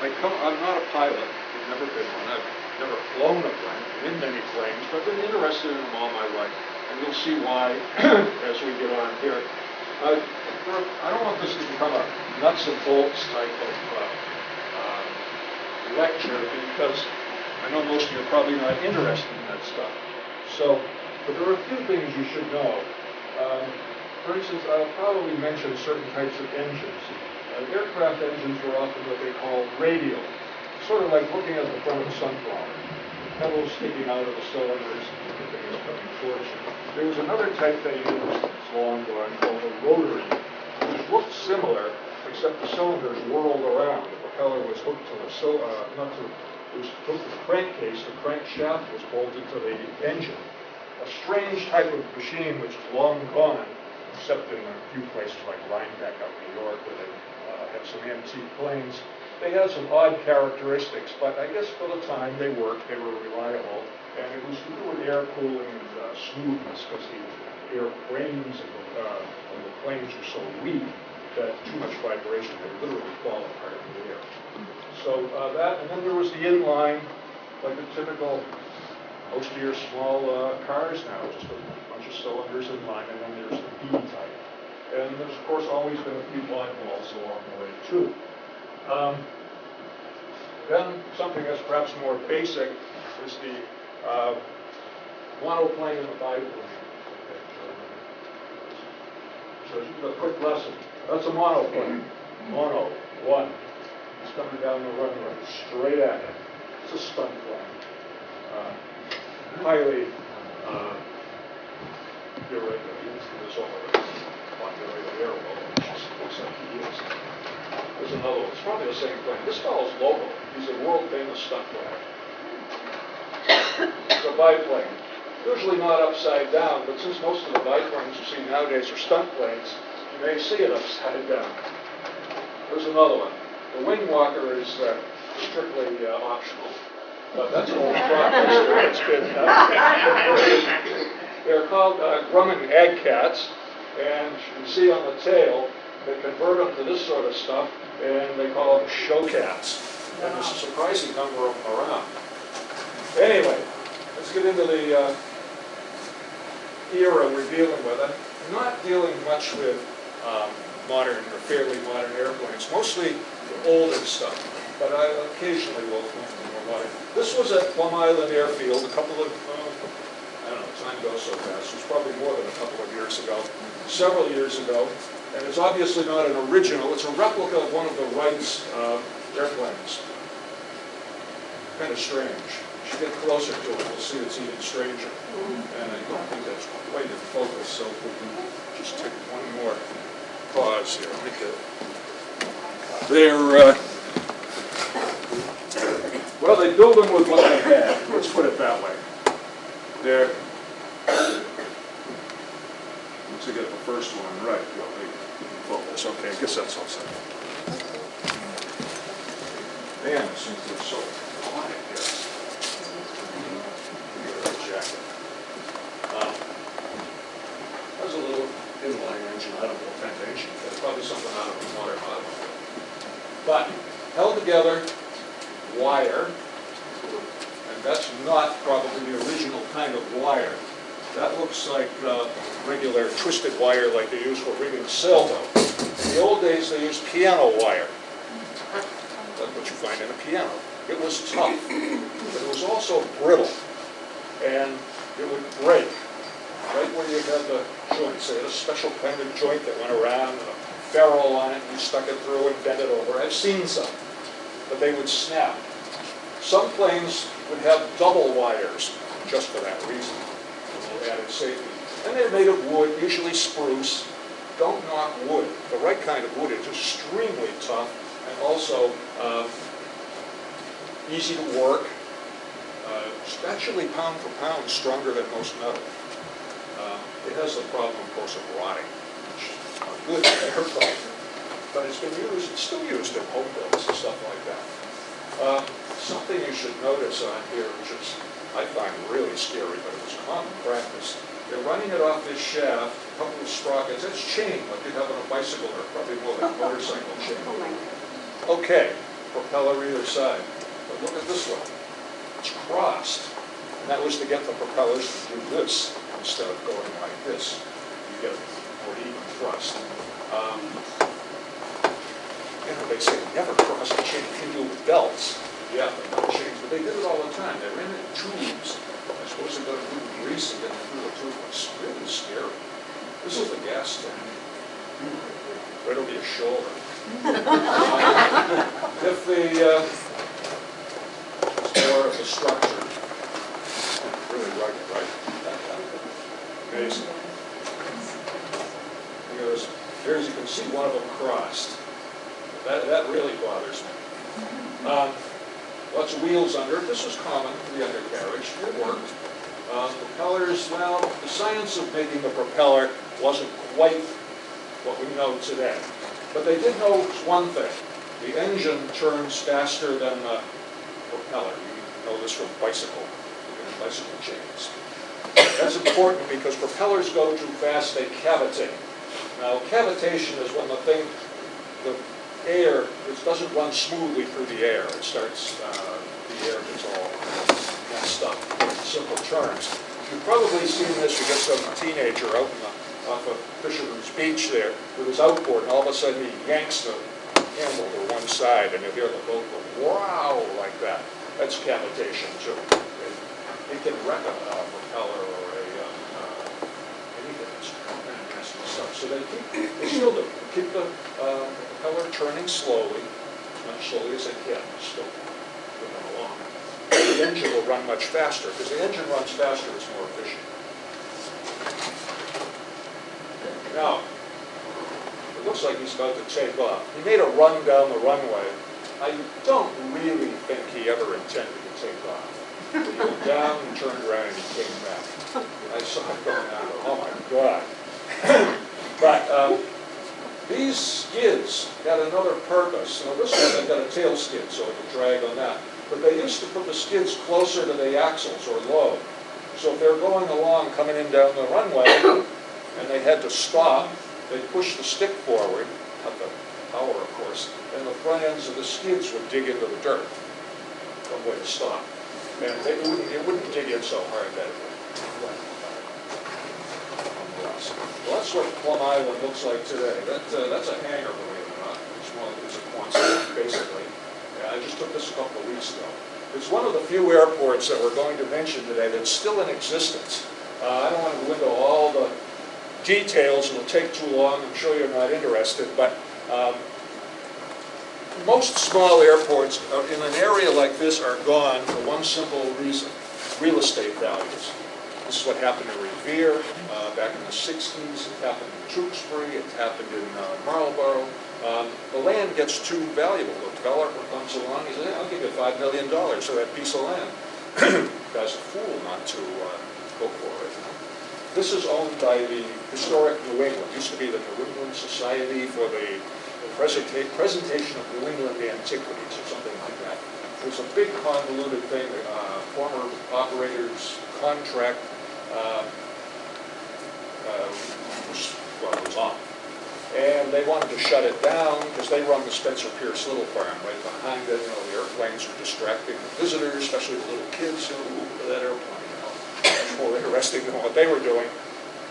I come, I'm not a pilot, I've never been one, I've never flown a plane, in many planes, but I've been interested in them all my life. And you'll see why as we get on here. Uh, I don't want this to become a nuts and bolts type of uh, uh, lecture because I know most of you are probably not interested in that stuff. So, but there are a few things you should know. Um, For instance, I'll probably mention certain types of engines. Uh, Aircraft engines were often what they call radial, sort of like looking at the front of a sunflower. Petals sticking out of the cylinders, is coming. There was another type they used, long gone, called a rotary, which looked similar, except the cylinders whirled around. The propeller was hooked to the, sil- uh, not to, it was hooked to the crankcase, the crankshaft was bolted to the engine. A strange type of machine which is long gone, except in a few places like Rhinebeck up in New York, where they have some antique planes. They had some odd characteristics, but I guess for the time they worked, they were reliable, and it was to do with air cooling and uh, smoothness, because the airframes the, uh, the planes were so weak that too much vibration, they literally fall apart in the air. So uh, that, and then there was the inline, like the typical, most of your small uh, cars now, just a bunch of cylinders in line, and then there's the V type. And there's, of course, always been a few oddballs along the way, too. Um, Then, something that's perhaps more basic is the uh, monoplane and the biplane. So just a quick lesson. That's a monoplane. Mono, one. It's coming down the runway, straight at it. It's a stunt plane. Uh, Highly, uh, irregular, of it. Populated airway, which is, looks like he is. There's another one, it's probably the same plane. This fellow's local, he's a world famous stunt plane. It's a biplane, usually not upside down, but since most of the biplanes you see nowadays are stunt planes, you may see it upside down. There's another one. The wing walker is uh, strictly uh, optional, but that's an old progress. It's been, uh, They're called uh, Grumman Ag Cats, and you can see on the tail, they convert them to this sort of stuff, and they call them show cats. And there's a surprising number of them around. Anyway, let's get into the uh, era we're dealing with. I'm not dealing much with um, modern or fairly modern airplanes, mostly the older stuff, but I occasionally will come to more modern. This was at Plum Island Airfield a couple of, uh, I don't know, time goes so fast, it was probably more than a couple of years ago, several years ago, and it's obviously not an original, it's a replica of one of the Wright's uh, airplanes. Kind of strange. If you get closer to it, you'll see it's even stranger. And I don't think that's quite in focus, so if we can just take one more pause here. It. They're, uh, well, they build them with what they have, let's put it that way. They're, I get the first one right, you'll be in focus. Okay, I guess that's all set. Man, it seems to be so quiet here. Give me a jacket. Um, There's a little inline engine, I don't know of but probably something out of a modern automobile. But held together, wire, and that's not probably the original kind of wire. That looks like uh, regular twisted wire like they use for rigging sailboat. In the old days, they used piano wire. Like what you find in a piano. It was tough, but it was also brittle, and it would break right where you had the joints. They had a special kind of joint that went around and a ferrule on it, and you stuck it through and bent it over. I've seen some, but they would snap. Some planes would have double wires just for that reason, added safety. And they're made of wood, usually spruce. Don't knock wood. The right kind of wood is extremely tough and also uh, easy to work. Uh, actually pound for pound stronger than most metal. Uh, It has the problem, of course, of rotting, which is not good for airplane. But it's been used, it's still used in home builds and stuff like that. Uh, Something you should notice on here, which is, I find really scary, but it was common practice. They're running it off this shaft, a couple of sprockets, it's chain, like you'd have on a bicycle, or probably more like a motorcycle chain. Oh Okay, propeller either side. But look at this one. It's crossed. And that was to get the propellers to do this instead of going like this. You get more even thrust. Um, You know, they say never cross a chain, you can do it with belts. Yeah, but not chains, but they did it all the time. They ran in tubes. I suppose they're gonna do grease and get through the tube. It's really scary. This is the gas tank. Right over your shoulder. If the, uh, of the structure, really rugged, right? Amazing. Here's, here's, you can see one of them crossed. That, that really bothers me. Um, Lots of wheels under it, this was common for the undercarriage, it worked. Uh, Propellers, well, the science of making the propeller wasn't quite what we know today. But they did know one thing, the engine turns faster than the propeller. You know this from bicycle, bicycle chains. That's important because propellers go too fast, they cavitate. Now, cavitation is when the thing, the air, it doesn't run smoothly through the air. It starts, uh, the air gets all messed up, simple turns. You've probably seen this, you get some teenager out the, off of Fisherman's Beach there with his outboard, and all of a sudden he yanks the handle to one side, and you hear the boat go, wow, like that. That's cavitation too. It it can wreck a propeller or a, uh, uh, anything that's nasty stuff. So they keep, they still do, keep the uh, propeller turning slowly, much slowly as they can, still moving along. The engine will run much faster, because the engine runs faster, it's more efficient. Now, it looks like he's about to take off. He made a run down the runway. I don't really think he ever intended to take off. He went down and turned around and he came back. I saw him going down, oh my God. But um, these skids had another purpose. Now this one, they've got a tail skid, so it can drag on that. But they used to put the skids closer to the axles or low. So if they're going along, coming in down the runway, and they had to stop, they'd push the stick forward, not the power, of course, and the front ends of the skids would dig into the dirt. One way to stop. And they wouldn't, it wouldn't dig in so hard that it would. Well, that's what Plum Island looks like today. That, uh, that's a hangar, believe it or not. It's one, it's a Quonset, basically. Yeah, I just took this a couple of weeks ago. It's one of the few airports that we're going to mention today that's still in existence. Uh, I don't want to go into all the details, it'll take too long, I'm sure you're not interested, but um, most small airports uh, in an area like this are gone for one simple reason, real estate values. This is what happened in Revere uh, back in the 60s, it happened in Tewksbury, it happened in uh, Marlborough. Um, The land gets too valuable, the developer comes along, he says, "Yeah, I'll give you $5 million for that piece of land. Guy's a fool not to uh, go for it. This is owned by the Historic New England, It used to be the New England Society for the Presenta- Presentation of New England Antiquities, or something like that. It was a big convoluted thing, uh, former operators contract, uh, well, was off. And they wanted to shut it down because they run the Spencer Pierce Little Farm right behind it. You know, the airplanes are distracting visitors, especially the little kids who, look at that airplane, you know. Much more interesting than what they were doing.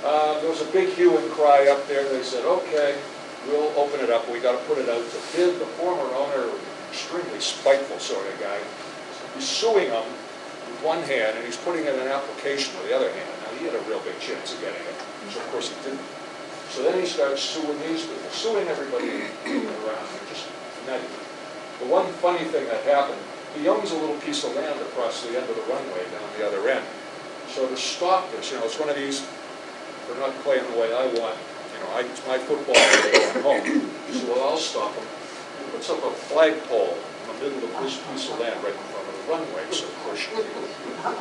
Uh, there was a big hue and cry up there. They said, okay, we'll open it up. We got to put it out to bid. The former owner, extremely spiteful sort of guy, he's suing them one hand and he's putting in an application with the other hand. Now, he had a real big chance of getting it, so of course he didn't. So then he starts suing these people, suing everybody around, just nutty. The one funny thing that happened, he owns a little piece of land across the end of the runway down the other end. So to stop this, you know, it's one of these, they're not playing the way I want, you know, I, it's my football, I'm home. Said, well, I'll stop them. He puts up a flagpole in the middle of this piece of land right in front runway, so of course you uh,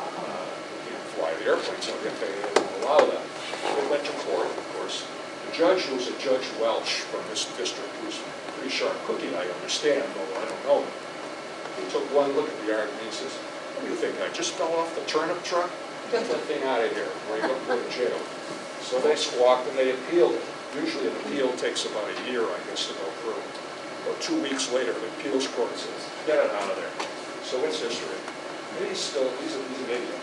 you fly the airplane, so they didn't allow that. They went to court, of course. The judge was a Judge Welch from this district, who's pretty sharp cookie, I understand, although I don't know him. He took one look at the argument, and he says, what do you think, I just fell off the turnip truck? Get that thing out of here, or you're going to jail. So they squawked and they appealed it. Usually an appeal takes about a year, I guess, to go through. About two weeks later, the appeals court says, get it out of there. So it's history. And he's still, he's, a- he's an idiot.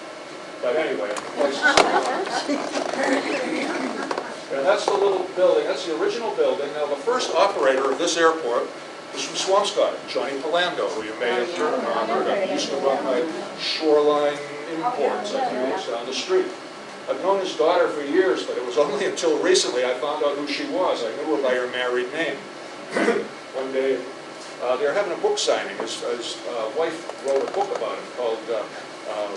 But anyway, the place is And that's the little building, that's the original building. Now, the first operator of this airport was from Swampscott, Johnny Polando, who you may have heard of. Oh, he used to run my shoreline imports, I think, down the street. I've known his daughter for years, but it was only until recently I found out who she was. I knew her by her married name. One day, uh, they're having a book signing. His, his uh, wife wrote a book about him called uh, uh,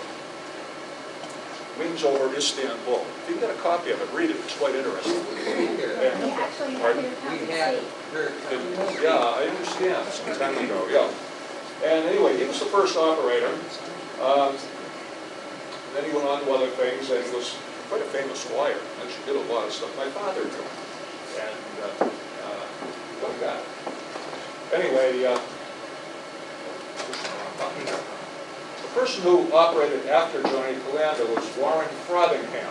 Wings Over Istanbul. If you can get a copy of it, read it. It's quite interesting. And- We actually have Pardon? We had her. it- Yeah, I understand, some time ago, yeah. And anyway, he was the first operator. Um, Then he went on to other things, and he was quite a famous lawyer, actually did a lot of stuff my father did. And, uh, uh, what a guy. Anyway, uh, the person who operated after Johnny Polando was Warren Frothingham.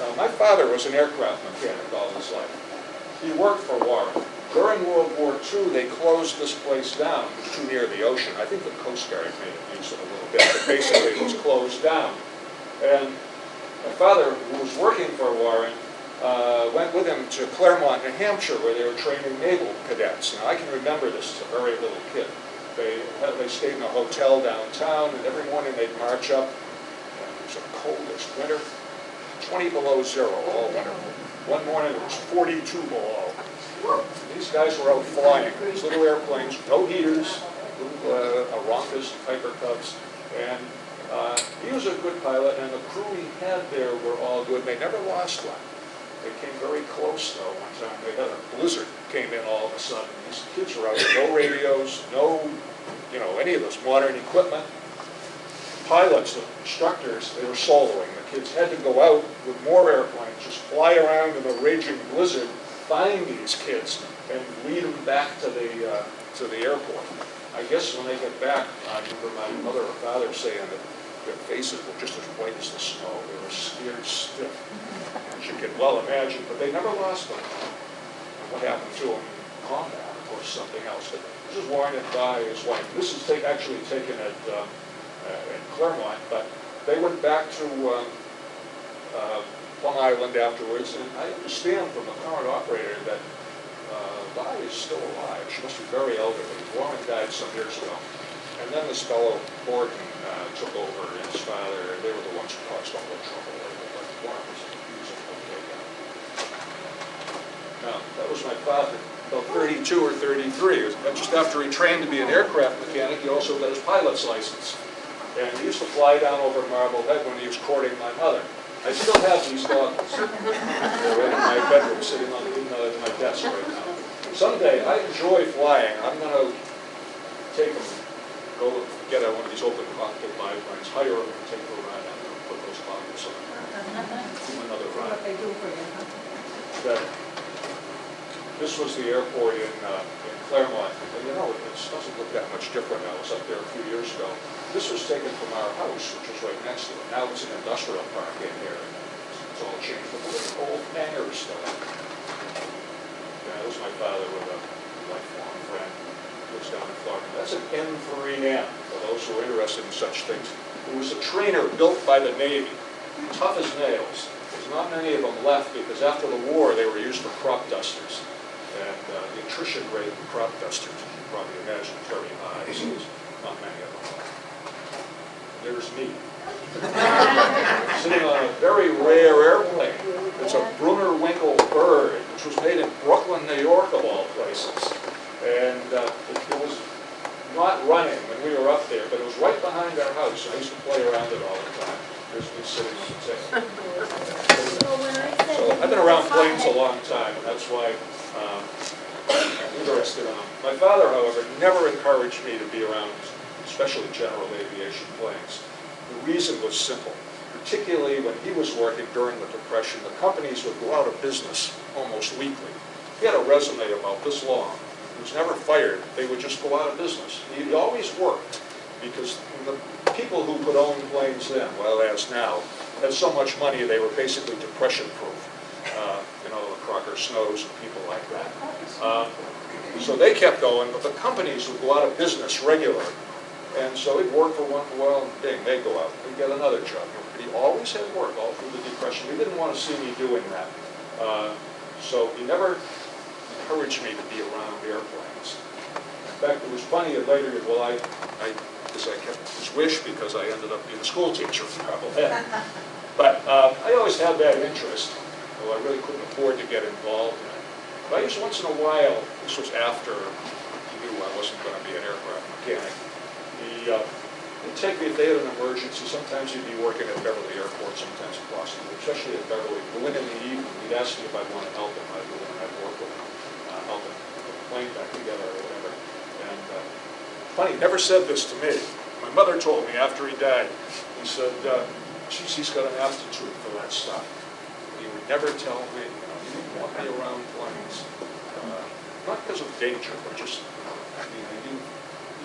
Now, my father was an aircraft mechanic all his life. He worked for Warren. During World War II, they closed this place down, too near the ocean. I think the Coast Guard made it a little bit, but basically it was closed down. And my father, who was working for Warren, uh, went with him to Claremont, New Hampshire, where they were training naval cadets. Now, I can remember this as a very little kid. They, they stayed in a hotel downtown, and every morning they'd march up. It was the coldest winter, 20 below zero all winter. One morning it was 42 below. These guys were out flying, these little airplanes, no heaters, little uh, Piper Cubs, and uh, he was a good pilot, and the crew he had there were all good. They never lost one. They came very close though one time. They had a blizzard came in all of a sudden. These kids were out, no radios, no, you know, any of this modern equipment. Pilots, the instructors, they were soloing. The kids had to go out with more airplanes, just fly around in a raging blizzard, find these kids, and lead them back to the, uh, to the airport. I guess when they get back, I remember my mother or father saying that their faces were just as white as the snow. They were scared stiff, as you can well imagine, but they never lost them. What happened to them in combat, or something else. But this is Warren and Di, his wife. This is take- actually taken at, uh, uh, at Claremont, but they went back to um, uh, Plum Island afterwards, and I understand from the current operator that uh, Di is still alive. She must be very elderly. Warren died some years ago. And then this fellow Gordon uh, took over, and his father, they were the ones who caused all the trouble. But Warren was, he was an okay. Now, that was my father, about 32 or 33. Just after he trained to be an aircraft mechanic, he also got his pilot's license. And he used to fly down over Marblehead when he was courting my mother. I still have these goggles. They're in my bedroom, sitting on uh, my desk right now. Someday, I enjoy flying. I'm gonna take them, go get one of these open cockpit biplanes, hire them, and take a ride out there, and put those goggles on, do another ride. What they do for you, that this was the airport in, uh, in Claremont. And you know, it doesn't look that much different. I was up there a few years ago. This was taken from our house, which was right next to it. Now it's an industrial park in here. It's all changed, but look at the old hangars still. Yeah, that was my father with a lifelong friend, lives down in Florida. That's an N3N, for those who are interested in such things. It was a trainer built by the Navy, tough as nails. There's not many of them left because after the war, they were used for crop dusters. And uh, the attrition rate of crop dusters, as you probably imagine, is very high, so there's not many of them left. There's me. Sitting on a very rare airplane. It's a Brunner Winkle bird, which was made in Brooklyn, New York, of all places. And uh, it it was not running when we were up there, but it was right behind our house. I used to play around it all the time. There's me sitting on the table. I said. So I've been around planes a long time, and that's why um, I'm interested in them. My father, however, never encouraged me to be around, especially general aviation planes. The reason was simple. Particularly when he was working during the Depression, the companies would go out of business almost weekly. He had a resume about this long. Was never fired. They would just go out of business. He always worked because the people who could own planes then, well, as now, had so much money they were basically depression-proof. Uh, You know, the Crocker Snows and people like that. Uh, So they kept going, but the companies would go out of business regularly. And so he'd work for one while, and ding, they'd go out, he'd get another job. But he always had work all through the Depression. He didn't want to see me doing that. Uh, So he never encouraged me to be around airplanes. In fact, it was funny, later, well, I, I, I kept his wish because I ended up being a school teacher for Marblehead. But uh, I always had that interest, though I really couldn't afford to get involved in it. But I used once in a while, this was after he knew I wasn't going to be an aircraft mechanic, he, uh, he'd take me, if they had an emergency, sometimes he'd be working at Beverly Airport, sometimes at Boston, but especially at Beverly. Go in in the evening, he'd ask me if I'd want to help him, I'd go in and I'd work with him, uh, help him put the plane back together or whatever. And, uh, funny, never said this to me. My mother told me after he died, he said, uh, geez, he's got an aptitude for that stuff. He would never tell me, you know, he didn't want me around planes. Uh, Not because of danger, but just, I mean, he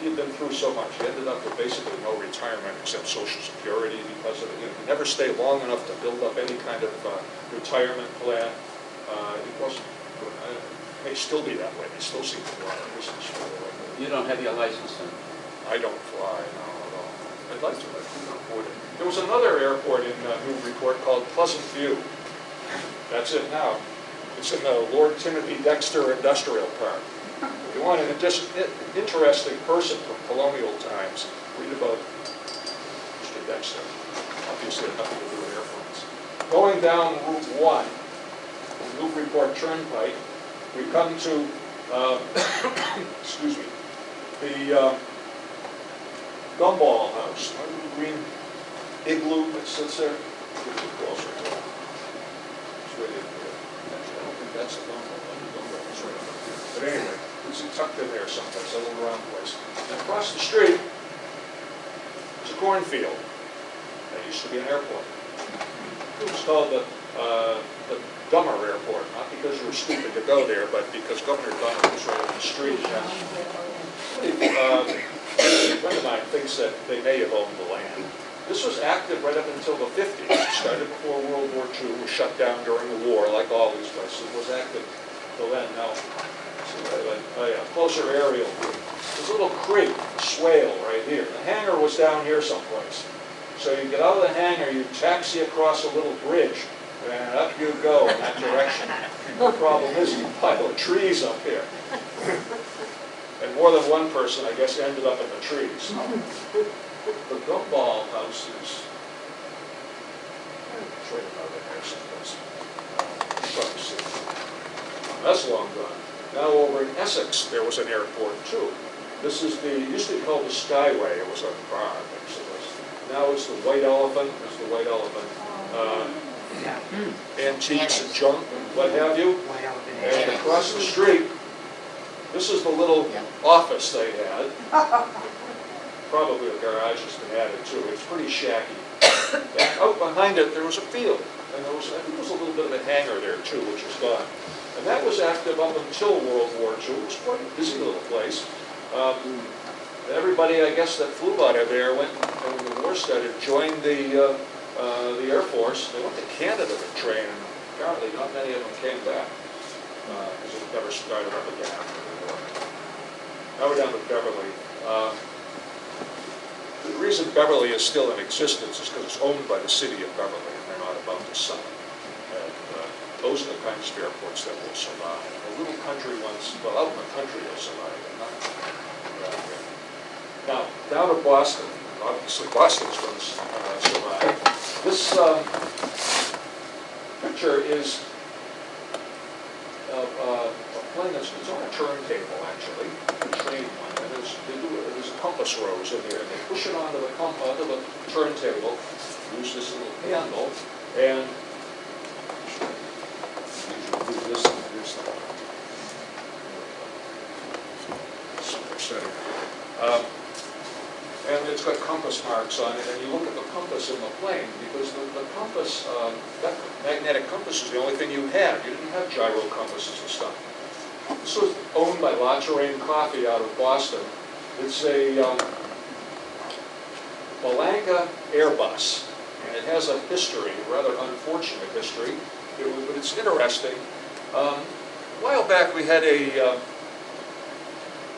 he had been through so much. He ended up with basically no retirement except social security because of it. You know, he never stayed long enough to build up any kind of uh, retirement plan. Uh, He wasn't, may still be that way. They still seem to a business for it. You don't have your license then? I don't fly, no, at all. I'd like to, but I couldn't afford it. There was another airport in uh, Newburyport called Pleasant View. That's it now. It's in the Lord Timothy Dexter Industrial Park. If you want an interesting person from colonial times, read about Mr. Dexter. Obviously, nothing to do with airplanes. Going down Route 1, Newburyport Turnpike, we come to, uh, excuse me, the uh, Gumball House, a little green igloo that sits there. A. It's that's the Gumball. But anyway, it's tucked in there someplace, a little round place. And across the street is a cornfield. That used to be an airport. It was called the, uh, the Dummer Airport, not because you were stupid to go there, but because Governor Dummer was right on the street. Uh, A friend of mine thinks that they may have owned the land. This was active right up until the 50s. It started before World War II, was shut down during the war, like all these places. It was active till then. Now, oh yeah, closer aerial view. A little creek, swale right here. The hangar was down here someplace. So you get out of the hangar, you taxi across a little bridge, and up you go in that direction. The problem is you pile of trees up here. And more than one person, I guess, ended up in the trees. The gumball house is, it's right about there someplace. You probably see it. That's long gone. Now over in Essex, there was an airport too. This is the, used to be called the Skyway, it was a bar, was. Now it's the White Elephant, it's the White Elephant. Uh, Antiques and junk and what have you. And across the street, this is the little Yeah. office they had. Probably the garage has been added too, it's pretty shacky. And out behind it, there was a field, and there was, I think there was a little bit of a hangar there too, which is gone. And that was active up until World War II, it was quite a busy little place. Um, Everybody, I guess, that flew out of there went, and when the war started, joined the, uh, uh, the Air Force. They went to Canada to train, apparently not many of them came back, because it never started up again after the war. Now we're down to Beverly. Uh, The reason Beverly is still in existence is because it's owned by the city of Beverly, and they're not about to sell it. And uh, those are the kinds of airports that will survive. The little country ones, well, out in the country will survive, but not here. Now, down at Boston, obviously Boston's going to uh, survive. This um, picture is of uh, a plane that's, it's on a turntable, actually, a train one, and there's, there's compass rose in here, and they push it onto the, com- onto the turntable, use this little handle, and do this, and. Um, and it's got compass marks on it, and you look at the compass in the plane, because the, the compass, um, that magnetic compass is the only thing you had. You didn't have gyro compasses and stuff. This was owned by La Touraine Coffee out of Boston. It's a um, Bellanca Airbus, and it has a history, a rather unfortunate history, It was- but it's interesting. Um, A while back, we had a, uh,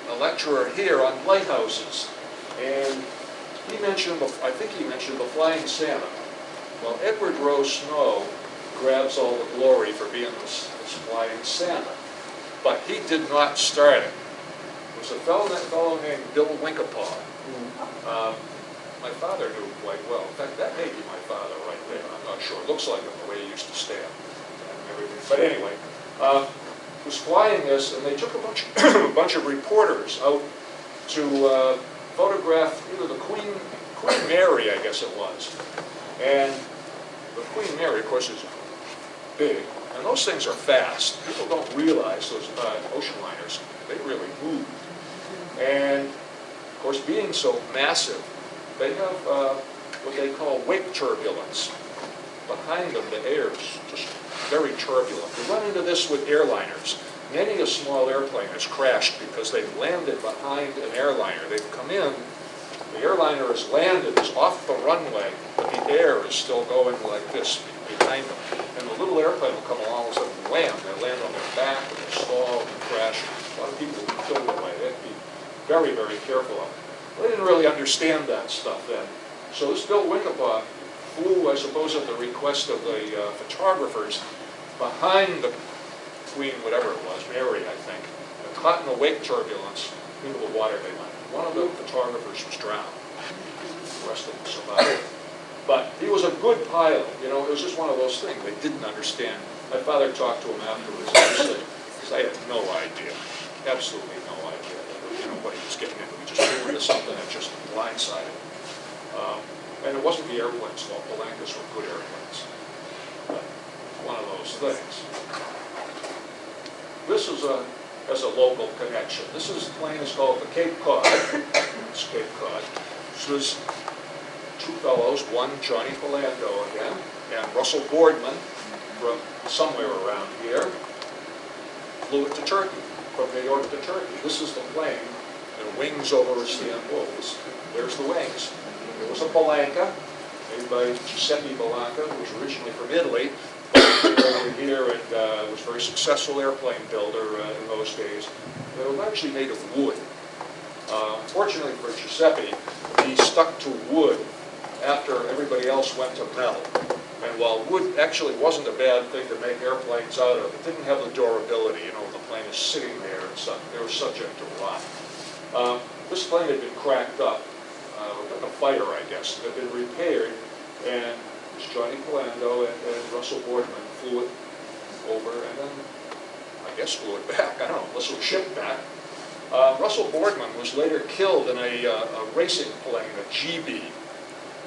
a lecturer here on lighthouses. And he mentioned, I think he mentioned the Flying Santa. Well, Edward Rowe Snow grabs all the glory for being this, this Flying Santa. But he did not start it. It was a fellow, that fellow named Bill Wincapaw. Um, My father knew quite well. In fact, that may be my father right there. I'm not sure. It looks like him the way he used to stand and. But anyway, uh, was flying this, and they took a bunch, a bunch of reporters out to uh, photograph either the Queen, Queen Mary, I guess it was. And the Queen Mary, of course, is big, and those things are fast. People don't realize those uh, ocean liners, they really move. And, of course, being so massive, they have uh, what they call wake turbulence. Behind them, the air is just very turbulent. We run into this with airliners. Many a small airplane has crashed because they've landed behind an airliner. They've come in, the airliner has landed, is off the runway, but the air is still going like this behind them. And the little airplane will come along and suddenly land. They land on their back, and they stall, and crash. A lot of people will be killed that way. They have to be very, very careful of it. They didn't really understand that stuff then. So this Bill Wincapaw flew, I suppose, at the request of the uh, photographers behind the Whatever it was, Mary, I think, caught in a wake turbulence into the water they went. One of the photographers was drowned. The rest of them survived. But he was a good pilot, you know, it was just one of those things, they didn't understand. My father talked to him afterwards, said, because I had no idea, absolutely no idea, you know, what he was getting into. He just flew into something that just blindsided him. Um, And it wasn't the airplane's fault, the Lancas were good airplanes. But one of those things. This is a, as a local connection. This is, plane is called the Cape Cod. It's Cape Cod. This was two fellows, one Johnny Polando again, and Russell Boardman from somewhere around here, flew it to Turkey, from New York to Turkey. This is the plane, and wings over Istanbul. This- There's the wings. It was a Bellanca, made by Giuseppe Bellanca, who was originally from Italy, over here and uh, was a very successful airplane builder uh, in those days. They were actually made of wood. Uh, Fortunately for Giuseppe, he stuck to wood after everybody else went to metal. And while wood actually wasn't a bad thing to make airplanes out of, it didn't have the durability, you know, the plane is sitting there and stuff, they were subject to rot. Um, This plane had been cracked up, uh, like a fire, I guess, it had been repaired, and was Johnny Polando and and Russell Boardman flew it over, and then, I guess flew it back, I don't know, unless it was shipped back. Uh, Russell Boardman was later killed in a uh, a racing plane, a GB,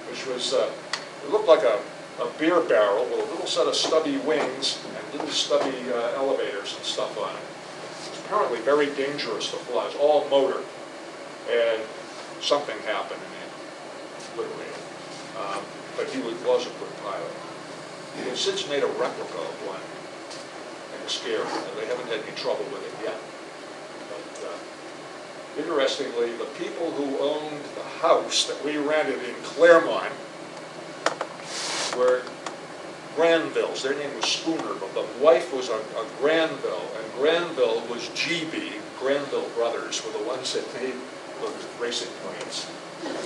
which was, uh, it looked like a a beer barrel with a little set of stubby wings and little stubby uh, elevators and stuff on it. It was apparently very dangerous to fly, all motor, and something happened and it literally. Um, But he was a good pilot. He has since made a replica of one, and it's scary, they haven't had any trouble with it yet. But uh, Interestingly, the people who owned the house that we rented in Claremont were Granvilles. Their name was Spooner, but the wife was a, a Granville, and Granville was GB. Granville Brothers were the ones that made the racing planes.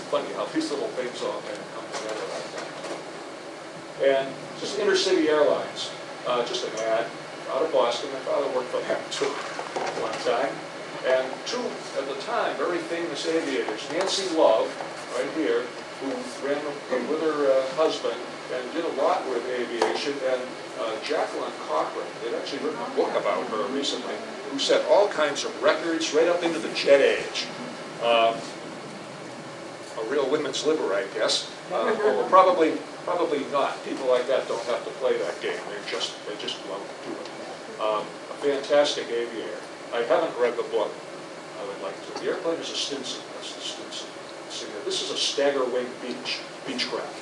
Funny how these little things all come together. And just intercity airlines, uh, just an ad, out of Boston. My father worked for them too, one time. And two, at the time, very famous aviators, Nancy Love, right here, who ran with her uh, husband and did a lot with aviation, and uh, Jacqueline Cochran, they'd actually written a book about her recently, who set all kinds of records right up into the jet age. Um, a real women's liver, I guess. Uh, although probably, probably not. People like that don't have to play that game. They're just, they just love to do it. Um, a fantastic aviator. I haven't read the book. I would like to. The airplane is a Stinson. That's the Stinson. This is a stagger wing Beech, Beechcraft.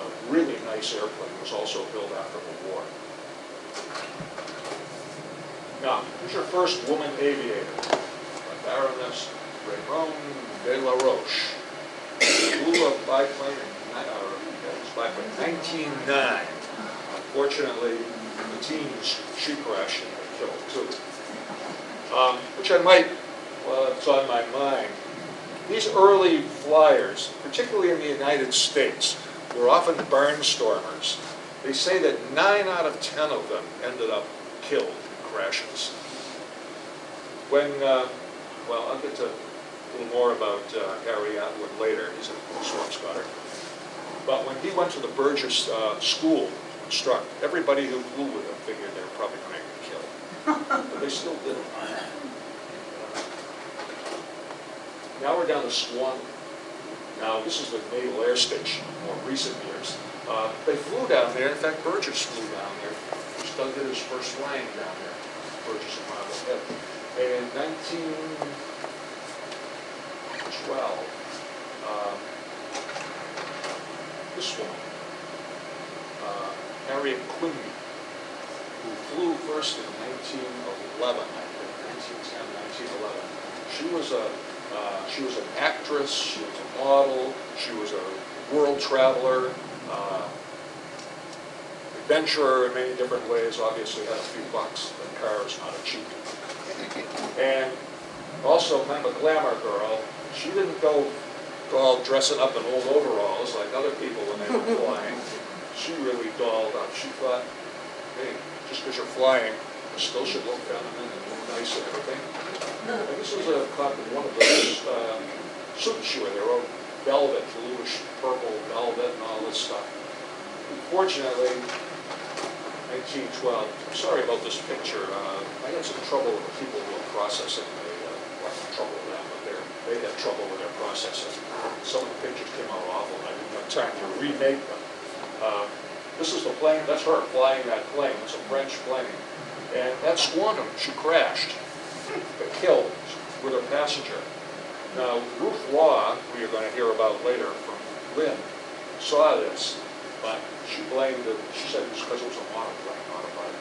A really nice airplane. Was also built after the war. Now, who's your first woman aviator? Baroness Raymond de la Roche. Flew a biplane in, uh, biplane, 1909. Unfortunately, the teens she crashed and killed too. Um, Which I might well, it's on my mind. These early flyers, particularly in the United States, were often barnstormers. They say that nine out of 10 of them ended up killed in crashes. When, uh, well, I'll get to a little more about uh, Harry Atwood later, he's a storm spotter. But when he went to the Burgess uh, School to instruct, everybody who flew with him figured they were probably going to get killed. But they still did. Now we're down to Swan. Now, this is the Naval Air Station, more recent years. Uh, They flew down there, in fact, Burgess flew down there. Doug did his first flying down there, Burgess and Marblehead. In 1912, uh, this woman, uh, Harriet Quimby, who flew first in 1911, I think, 1910, 1911. She was a, uh, she was an actress, she was a model, she was a world traveler, uh, adventurer in many different ways, obviously had a few bucks, but car is not a cheap. And also kind of a glamour girl. She didn't go all dressing up in old overalls like other people when they were flying. She really dolled up. She thought, hey, just because you're flying, you still should look feminine and look nice and everything. And this was a cop in one of those uh, suits she wore. They were all velvet, bluish purple velvet and all this stuff. Unfortunately, 1912, sorry about this picture. Uh, I had some trouble with the people who were processing. Trouble with them, but they're, they had trouble with their processing. Some of the pictures came out awful, and I didn't have time to remake them. Uh, This is the plane, that's her flying that plane, it's a French plane. And that's Squantum, she crashed, got killed with her passenger. Now, Ruth Law, who you're going to hear about later from Lynn, saw this, but she blamed it, she said it was because it was a monoplane, not a pilot.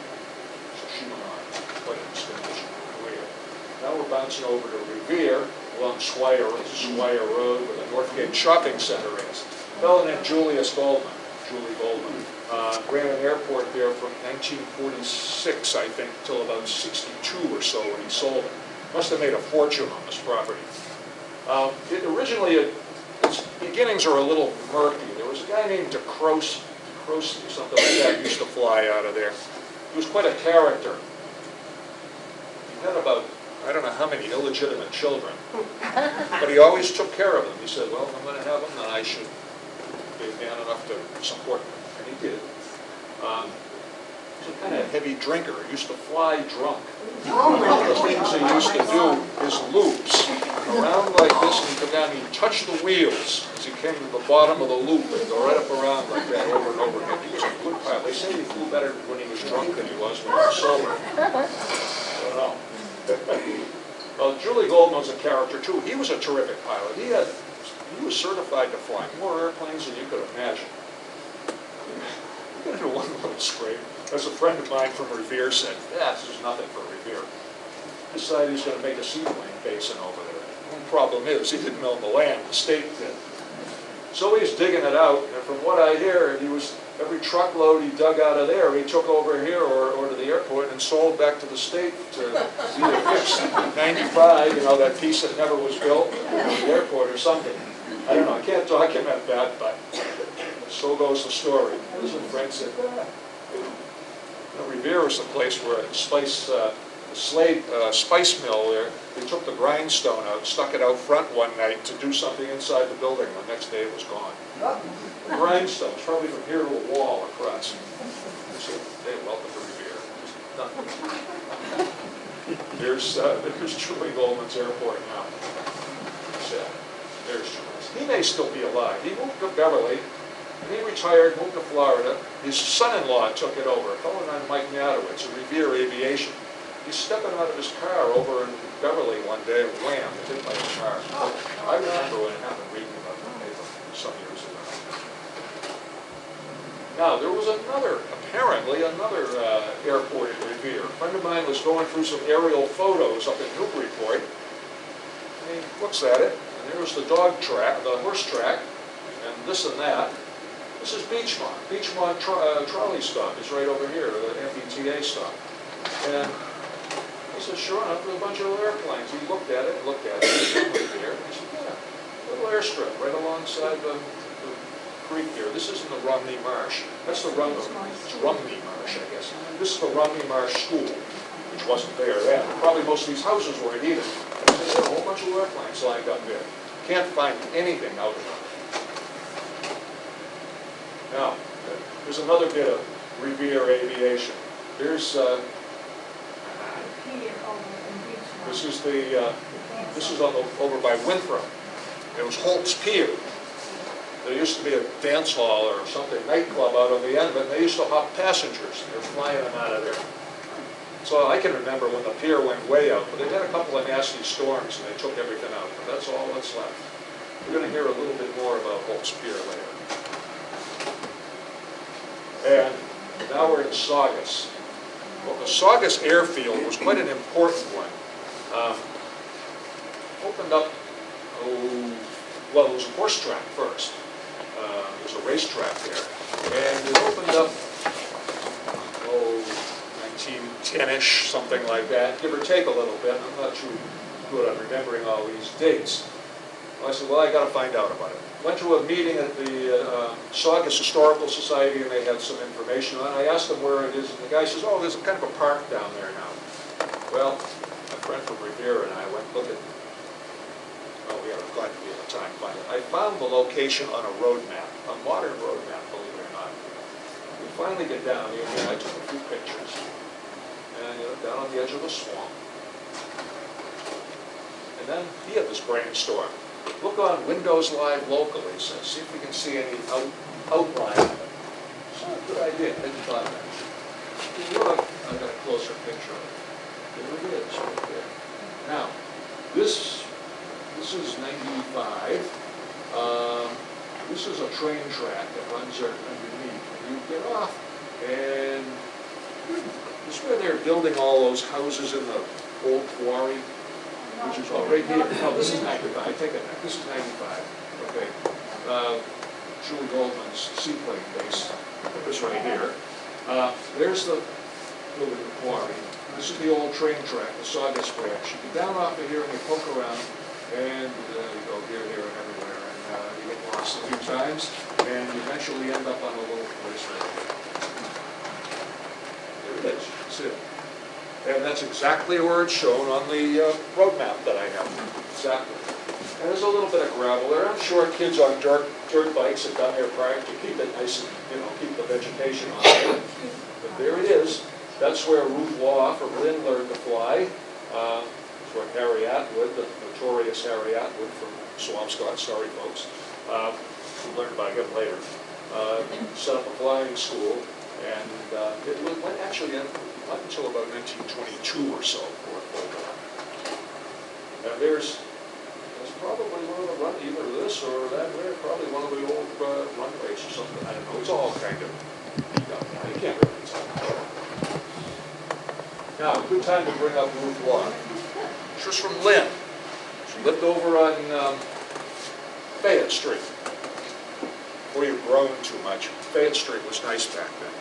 So she went on, career. Now we're bouncing over to Revere, along Squire Road, where the Northgate Shopping Center is. Fellow named Julius Goldman, Julie Goldman, uh, ran an airport there from 1946, I think, till about 62 or so when he sold it. Must have made a fortune on this property. Um, It originally, it- its beginnings are a little murky. There was a guy named DeCroce, DeCroce, something like that, used to fly out of there. He was quite a character. He had about, I don't know how many illegitimate children, but he always took care of them. He said, well, if I'm gonna have them, then I should be man enough to support them, and he did. Um, He was a kind of heavy drinker, he used to fly drunk. One of the things he used to do is loops, around like this, and go down, he'd touch the wheels as he came to the bottom of the loop, and go right up around like that over and over again. He was a good pilot. They say he flew better when he was drunk than he was when he was sober. I don't know. Well, Julie Goldman was a character too. He was a terrific pilot. He had, he was certified to fly more airplanes than you could imagine. Got into one little scrape. As a friend of mine from Revere said, yeah, this is nothing for Revere. Decided he's gonna make a seaplane basin over there. One problem is, he didn't own the land, the state did. So he's digging it out, and from what I hear, he was, every truckload he dug out of there, he took over here or, or to the airport and sold back to the state to either fix ninety-five, you know, that piece that never was built, or the airport or something. I don't know, I can't document that, but so goes the story. His friend said, "Ah, you know, Revere is the place where the spice, uh, the Slade, uh, spice mill there, they took the grindstone out, stuck it out front one night to do something inside the building, the next day it was gone. The grindstone, probably from here to a wall across. So, hey, welcome to Revere. There's, uh, there's Julie Goldman's airport now. So, There's Julius. He may still be alive. He moved to Beverly, and he retired, moved to Florida. His son-in-law took it over, a fellow named Mike Natowitz, of Revere Aviation. He's stepping out of his car over in Beverly one day, wham, it hit by a car. I remember when it happened, reading about the paper some years ago. Now, there was another, apparently another uh, airport in Revere. A friend of mine was going through some aerial photos up in Newburyport. And he looks at it, and there's the dog track, the horse track, and this and that. This is Beachmont. Beachmont tro- uh, trolley stop is right over here, the MBTA stop. And said, sure enough, there's a bunch of little airplanes. He looked at it, looked at it, one right there. He said, yeah, a little airstrip right alongside the, the creek here. This isn't the Romney Marsh. That's the Rumney, it's Rumney Marsh, I guess. This is the Romney Marsh School, which wasn't there then. Probably most of these houses weren't either. There's a whole bunch of airplanes lined up there. Can't find anything out of them. Now, there's another bit of Revere Aviation. Here's, uh, this is the, uh, this is on the, over by Winthrop. It was Holt's Pier. There used to be a dance hall or something, nightclub out on the end of it, they used to hop passengers. They were flying them out of there. So I can remember when the pier went way out, but they had a couple of nasty storms and they took everything out, but that's all that's left. We're gonna hear a little bit more about Holt's Pier later. And now we're in Saugus. Well, the Saugus Airfield was quite an important one. Um, Opened up, oh, well, it was a horse track first. Uh, There was a racetrack there. And it opened up, oh, 1910-ish, something like that, give or take a little bit. I'm not too good on remembering all these dates. I said, well, I gotta find out about it. Went to a meeting at the uh, Saugus Historical Society, and they had some information on it. I asked them where it is, and the guy says, oh, there's a kind of a park down there now. Well, friend from Revere and I went looking. Oh, we had glad able to time find it. I found the location on a road map, a modern road map, believe it or not. We finally get down here, and I took a few pictures. And, you know, down on the edge of the swamp. And then he had this brainstorm. Look on Windows Live locally, so see if we can see any out, outline of it. So, good idea, I hadn't thought of that. Look, I've got a closer picture of it. It is. Now, this, this is ninety-five. Um, this is a train track that runs underneath. And you get off, and this is where they're building all those houses in the old quarry. Which is, oh, right here, no, this is ninety-five, I take it back, this is ninety-five, okay. Uh, Julie Goldman's seaplane base, this right here. Uh, There's the building the quarry, this is the old train track, the Saugus branch. You get down off of here and you poke around, and uh, you go here, here, and everywhere, and uh, you get lost a few times, and you eventually end up on a little place right here. There it is, that's it. And that's exactly where it's shown on the uh, road map that I have, exactly. And there's a little bit of gravel there, I'm sure kids on dirt, dirt bikes have done their part to keep it nice and, you know, keep the vegetation on. But there it is, that's where Ruth Law from Lynn learned to fly. Uh, That's where Harry Atwood, the notorious Harry Atwood from Swampscott, sorry folks, uh, learned about him later, uh, set up a flying school, and uh, it went actually in, not until about 1922 or so. And there's, probably one of the run, either this or that way, probably one of the old uh, runways or something, I don't know, it's all kind of up you can't really tell. Now, good time to bring up Ruth Law. She was from Lynn. She lived over on um, Fayette Street. Before you've grown too much, Fayette Street was nice back then.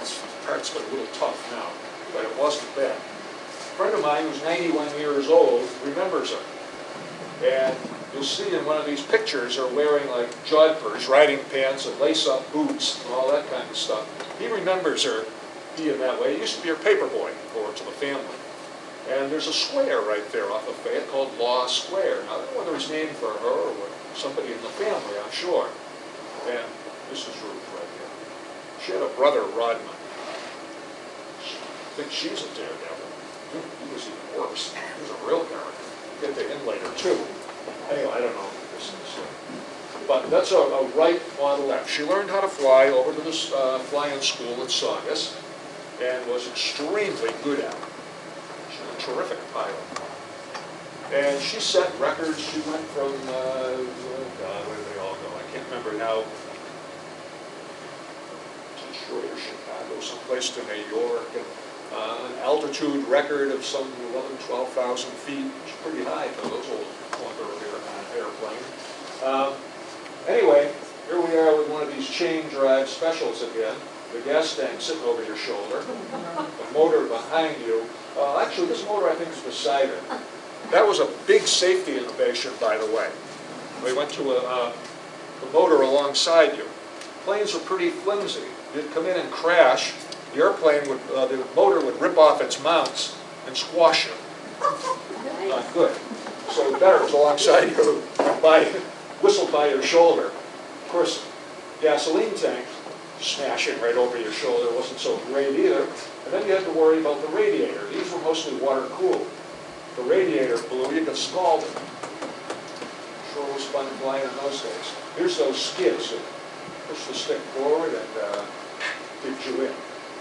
It's got a little tough now, but it wasn't bad. A friend of mine who's 91 years old remembers her. And you'll see in one of these pictures her wearing like jodhpurs, riding pants and lace-up boots and all that kind of stuff. He remembers her being that way. He used to be her paper boy for to the family. And there's a square right there off of Fayette called Law Square. Now, I don't know whether it's named for her or somebody in the family, I'm sure. And this is Ruth right here. She had a brother, Rodman. I think she's a daredevil. He was even worse. He was a real character. Get to him later, too. Anyway, I don't know this is, but that's a, a right on the left. She learned how to fly over to this uh, flying school at Saugus and was extremely good at it. She's a terrific pilot. And she set records. She went from, uh, oh God, where did they all go? I can't remember now. Detroit or Chicago, someplace to New York. And, uh, an altitude record of some 11, 12,000 feet, which is pretty high for those old clunker air- airplane. Um, Anyway, here we are with one of these chain drive specials again. The gas tank sitting over your shoulder, the motor behind you. Uh, Actually, this motor, I think, is beside it. That was a big safety innovation, by the way. We went to a, uh, the motor alongside you. Planes were pretty flimsy. You'd come in and crash, the airplane would, uh, the motor would rip off its mounts and squash you. Not good. So better was alongside you, by, whistled by your shoulder. Of course, gasoline tank smashing right over your shoulder wasn't so great either. And then you had to worry about the radiator. These were mostly water cooled. The radiator blew, you got scalded. Sure was fun flying in those days. Here's those skids that push the stick forward and uh, you in.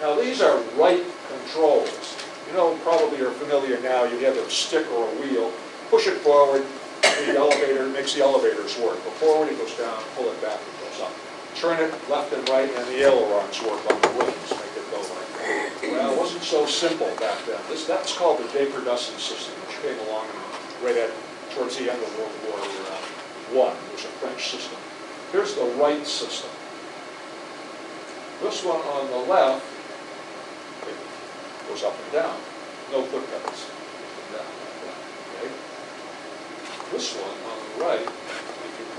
Now, these are Wright controls. You know, probably you're familiar now, you have a stick or a wheel, push it forward, the elevator, makes the elevators work. Go forward, it goes down, pull it back, it goes up. Turn it left and right, and the ailerons work on the wings, make it go like that. Well, it wasn't so simple back then. This, that's called the Deperdussin system, which came along right at, towards the end of World War uh, One. It was a French system. Here's the Wright system. This one on the left, goes up and down, no foot pedals. Down, okay? This one on the right,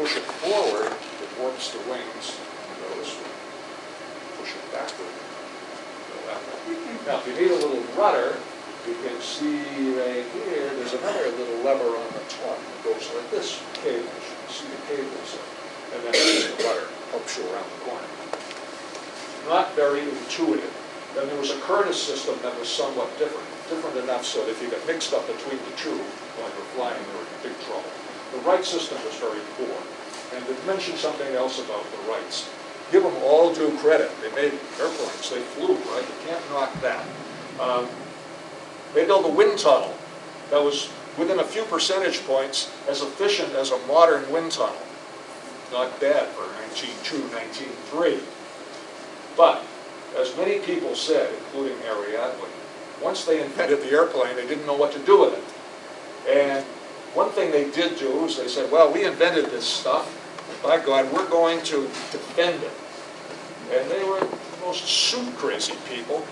push it forward, it warps the wings, and goes, push it backward, go that way. Now, if you need a little rudder, you can see right here, there's another little lever on the top that goes like this, cables, you can see the cables. And then the rudder, helps you around the corner. Not very intuitive. Then there was a Curtiss system that was somewhat different, different enough so that if you got mixed up between the two while you're flying, you were in big trouble. The Wright system was very poor. And to mention something else about the Wrights, give them all due credit. They made airplanes, they flew, right? You can't knock that. Um, They built a wind tunnel that was within a few percentage points as efficient as a modern wind tunnel. Not bad for 1902, 1903. But, as many people said, including Harry once they invented the airplane, they didn't know what to do with it. And one thing they did do is they said, well, we invented this stuff, by God, we're going to defend it. And they were the most suit-crazy people.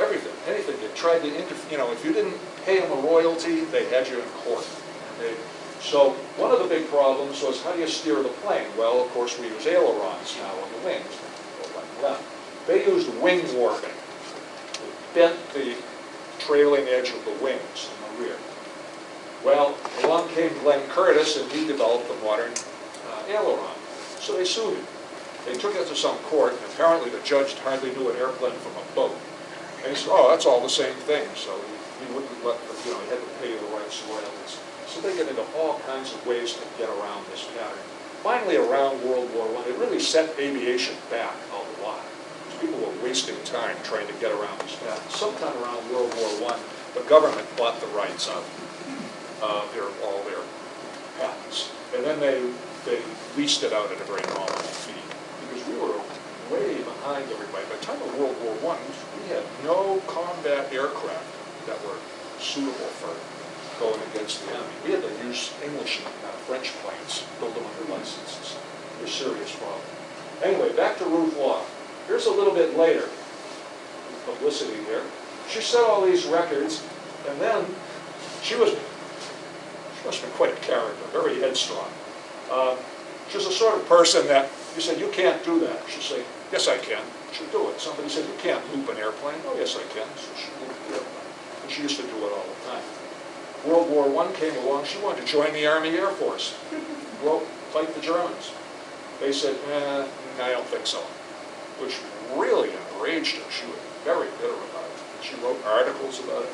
Everything, anything, they tried to interfere. you know, if you didn't pay them a royalty, they had you in court. So, one of the big problems was how do you steer the plane? Well, of course, we use ailerons now on the wings. They used wing warping. They Bent the trailing edge of the wings in the rear. Well, along came Glenn Curtiss, and he developed the modern uh, aileron. So they sued him. They took it to some court, and apparently the judge hardly knew an airplane from a boat. And he said, oh, that's all the same thing, so he he wouldn't let, them, you know, he had to pay the Wrights royalties. So they get into all kinds of ways to get around this pattern. Finally, around World War I, it really set aviation back a lot. People were wasting time trying to get around this pattern. Sometime around World War I, the government bought the rights of uh, their, all their patents. And then they, they leased it out at a very nominal fee, because we were way behind everybody. By the time of World War I, we had no combat aircraft that were suitable for going against the enemy. We had to use English and uh, French planes, build them under licenses. It was a serious problem. Anyway, back to Ruth Law. Here's a little bit later, publicity here. She set all these records, and then she was must have been quite a character, very headstrong. Um, She was the sort of person that, you said, you can't do that. She'd say, yes, I can. She'd do it. Somebody said, you can't loop an airplane. Oh, yes, I can. So she looped the airplane. And she used to do it all the time. World War I came along, she wanted to join the Army Air Force, go fight the Germans. They said, eh, I don't think so, which really enraged her. She was very bitter about it. She wrote articles about it.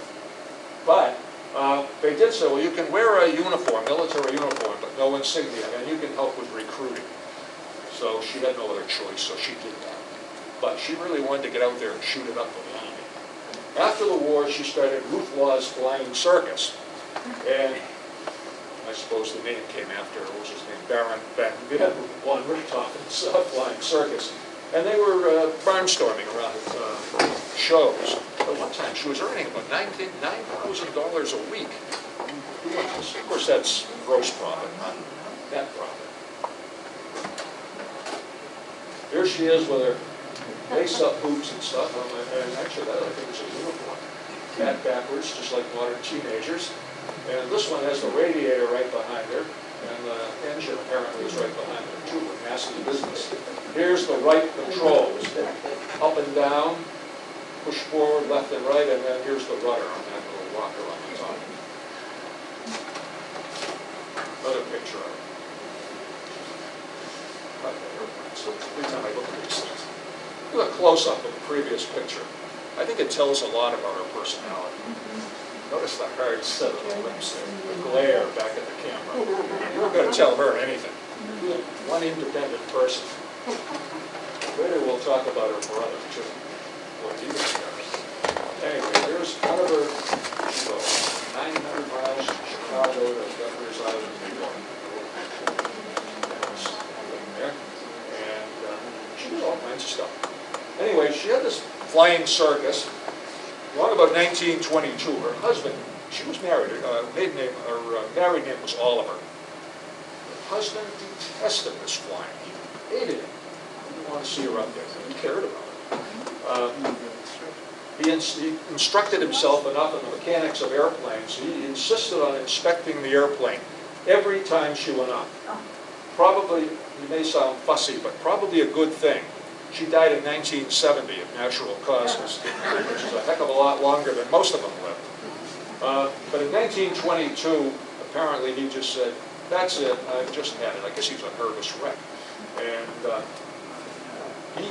But uh, they did say, well, you can wear a uniform, military uniform, but no insignia, and you can help with recruiting. So she had no other choice, so she did that. But she really wanted to get out there and shoot it up with the enemy. After the war, she started Ruth Law's Flying Circus. And I suppose the name came after, what was his name, Baron Van Van von Richthofen's uh, Flying Circus. And they were uh, barnstorming around uh, shows. At one time, she was earning about $9,000 a week. Of course, that's gross profit, not net profit. Here she is with her lace-up boots and stuff, and actually that I think is a uniform. Back backwards, just like modern teenagers. And this one has the radiator right behind her, and the engine apparently is right behind her too, with massive business. Here's the Wright controls, up and down, push forward, left and right, and then here's the rudder on that little rocker on the top. Another picture of it. So every time I look at these things. Look a close-up of the previous picture. I think it tells a lot about her personality. Notice the hard set of the lips there, the glare back at the camera. You're not gonna tell her anything. One independent person. Later, we'll talk about her brother, too. What discovered. Anyway, there's nine hundred miles from Chicago to Governor's Island, New York. There, and um, she did all kinds of stuff. Anyway, she had this flying circus, Long about 1922, her husband, she was married, her uh, maiden name, her uh, married name was Oliver. Her husband detested this flying, he hated it, He didn't want to see her up there, he cared about it. Um, He ins- he instructed himself enough in the mechanics of airplanes, he insisted on inspecting the airplane every time she went up. Probably, he may sound fussy, but probably a good thing. She died in 1970 of natural causes, which is a heck of a lot longer than most of them lived. Uh, But in 1922, apparently he just said, that's it, I've just had it. I guess he was a nervous wreck. And uh, he,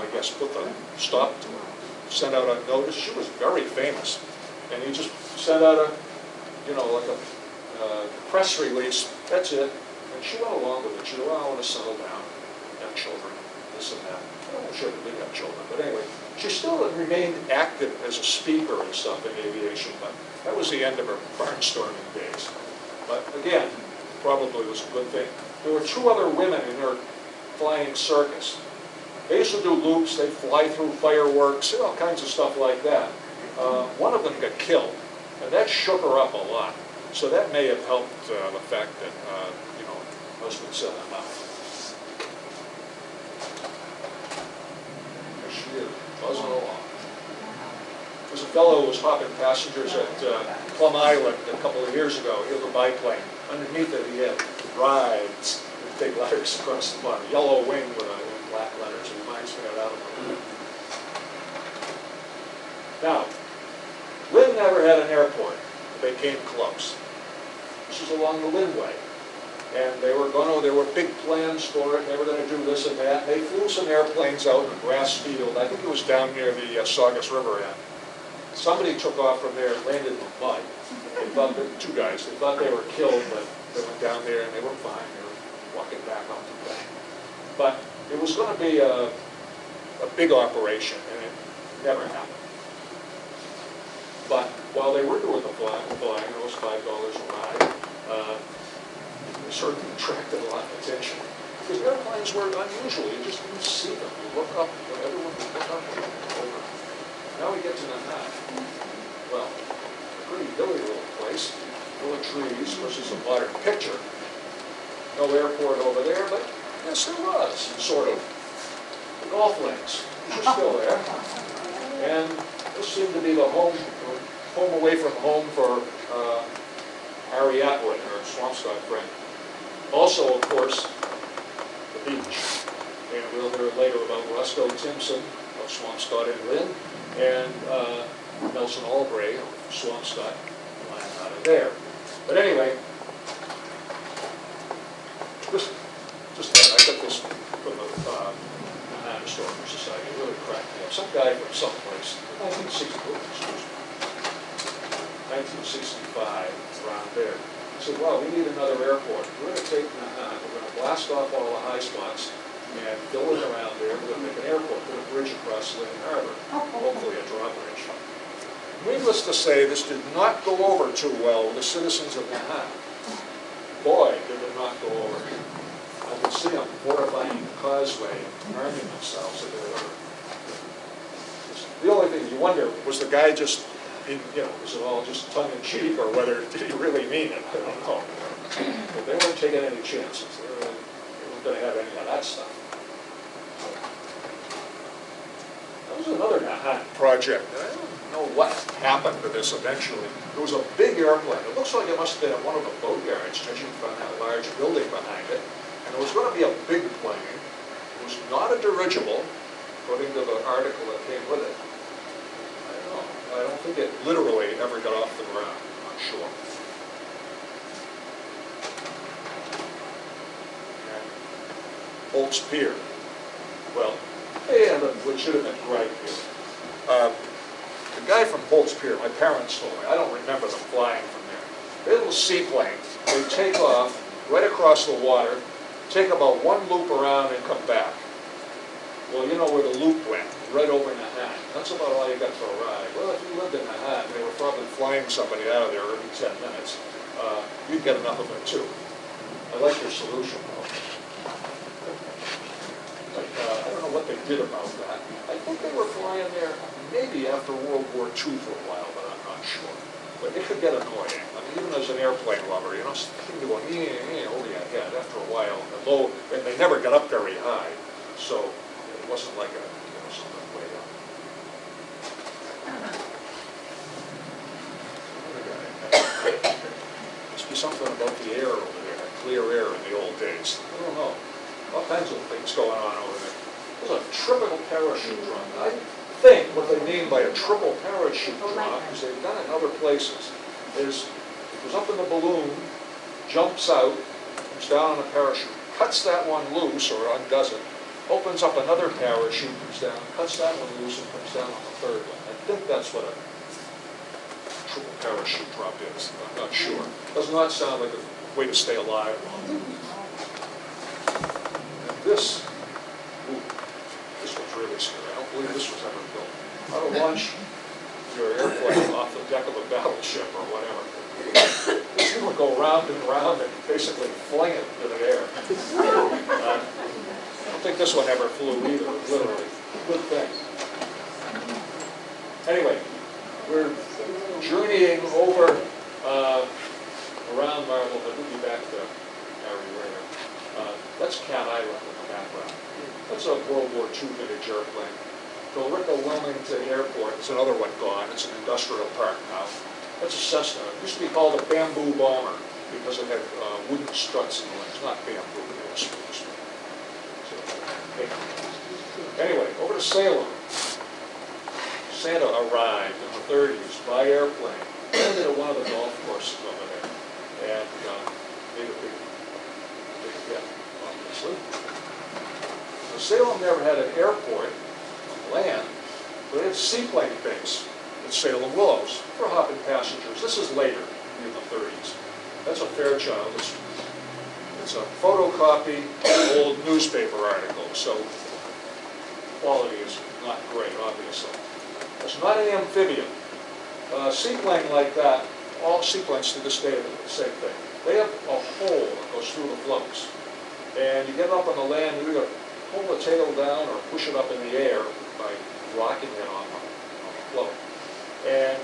I guess, put the stop to her, sent out a notice. She was very famous. And he just sent out a, you know, like a uh, press release, that's it. And she went along with it. She said, well, I want to settle down, have children, this and that. Sure they did have children, but anyway, she still remained active as a speaker and stuff in aviation, but that was the end of her barnstorming days. But again, probably was a good thing. There were two other women in her flying circus. They used to do loops, they'd fly through fireworks, all kinds of stuff like that. Uh, One of them got killed, and that shook her up a lot. So that may have helped uh, the fact that, uh, you know, husband said, I'm out. There she is, buzzing along. There's a fellow who was hopping passengers at uh, Plum Island a couple of years ago. He had a biplane. Underneath it, he had rides with big letters across the bottom, yellow wing with uh, with black letters. Now, Lynn never had an airport. They came close. This is along the Linway. And they were gonna, there were big plans for it, they were gonna do this and that. They flew some airplanes out in a grass field, I think it was down near the uh, Saugus River end. Somebody took off from there, and landed in the mud. They thought, two guys, they thought they were killed, but they went down there and they were fine, they were walking back up the bank. But it was gonna be a, a big operation, and it never happened. But while they were doing the flying, flying, it was five dollars a ride, uh, they certainly attracted a lot of attention. Because airplanes were unusual, you just didn't see them. You look up, everyone would look up and over. Now we get to Nahant. Well, a pretty hilly little place, full of trees versus a modern picture. No airport over there, but yes, there was, sort of. Golf links, which are still there. And this seemed to be the home, home away from home for uh, Harry Atwood, our Swampscott friend. Also, of course, the beach. And we'll hear later about Roscoe Timpson of Swampscott and Lynn, and uh, Nelson Albright of Swampscott, out of there. But anyway, this, just, that, I got this from the uh, Historical Society, really cracked me up. Some guy from someplace, 1960, 1965, around there. Said, well, we need another airport. We're gonna take Nahant, we're gonna blast off all the high spots and fill it around there, we're gonna make an airport, put a bridge across Lynn Harbor, hopefully a drawbridge. Needless to say, this did not go over too well with the citizens of Nahant. Boy, did it not go over. I could see them fortifying the causeway, and arming themselves were. The only thing you wonder, was the guy just, you know, was it all just tongue in cheek, or whether, did he really mean it? I don't know. But they weren't taking any chances, they weren't, weren't gonna have any of that stuff. Manhattan Project. I don't know what happened to this eventually. It was a big airplane. It looks like it must have been at one of the boatyards, judging from that large building behind it. And it was going to be a big plane. It was not a dirigible, according to the article that came with it. I don't know. I don't think it literally ever got off the ground, I'm not sure. Holt's Pier. Well, and what should have been here. Uh, The guy from Holt's Pier, my parents told me, I don't remember them flying from there. They're little seaplanes. They take off right across the water, take about one loop around and come back. Well, you know where the loop went, right over Nahant. That's about all you got for a ride. Well, if you lived in Nahant, they were probably flying somebody out of there every 10 minutes. Uh, You'd get enough of it too. I like your solution though. But uh, I don't know what they did about that. I think they were flying there maybe after World War II for a while, but I'm not sure. But it could get annoying. I mean, even as an airplane lover, you know, something going, yeah, yeah, over your head after a while. And and they never got up very high, so it wasn't like a, you know, something way up. Must be something about the air over there, clear air in the old days. I don't know. All kinds of things going on over there. There's a triple parachute run. I think what they mean by a triple parachute Oh, drop is they've done it in other places. Is, it goes up in the balloon, jumps out, comes down on a parachute, cuts that one loose or undoes it, opens up another parachute, comes down, cuts that one loose and comes down on the third one. I think that's what a triple parachute drop is. I'm not sure. Does not sound like a way to stay alive long. And this, ooh, this was really scary. I don't believe this was ever built. How to launch your airplane off the deck of a battleship or whatever. This thing would go round and round and basically fling it into the air. Uh, I don't think this one ever flew either, literally. Good thing. Anyway, we're journeying over, uh, around Marblehead, we'll be back to Rayner. Uh, That's Cat Island in the background. That's a World War II vintage airplane. Billerica Wilmington Airport, it's another one gone, it's an industrial park now. That's a Cessna, it used to be called a bamboo bomber because it had uh, wooden struts in the wings, not bamboo, it was spruce. So. Anyway, over to Salem. Santa arrived in the thirties by airplane, landed at one of the golf courses over there, and uh, made a big, big hit, obviously. So Salem never had an airport land, but it had a seaplane base at Salem Willows for hopping passengers. This is later, in the thirties. That's a Fairchild, it's, it's a photocopy of an old newspaper article, so quality is not great, obviously. It's not an amphibian. A seaplane like that, all seaplanes to this day are the same thing. They have a hole that goes through the floats. And you get up on the land, you either pull the tail down or push it up in the air rocking it on the, the float. And